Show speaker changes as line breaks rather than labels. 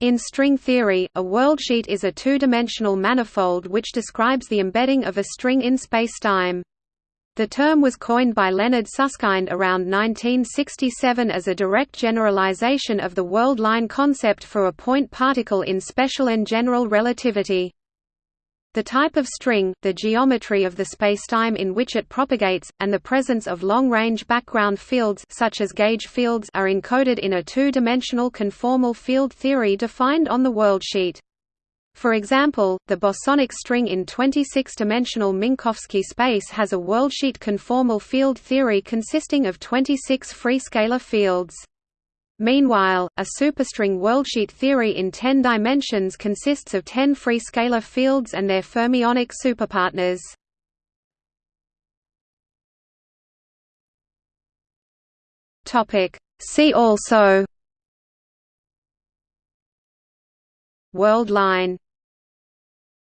In string theory, a worldsheet is a two-dimensional manifold which describes the embedding of a string in spacetime. The term was coined by Leonard Susskind around 1967 as a direct generalization of the world line concept for a point particle in special and general relativity. The type of string, the geometry of the spacetime in which it propagates, and the presence of long-range background fields such as gauge fields are encoded in a two-dimensional conformal field theory defined on the worldsheet. For example, the bosonic string in 26-dimensional Minkowski space has a worldsheet conformal field theory consisting of 26 free scalar fields. Meanwhile, a superstring worldsheet theory in 10 dimensions consists of 10 free scalar fields and their fermionic superpartners. See also World line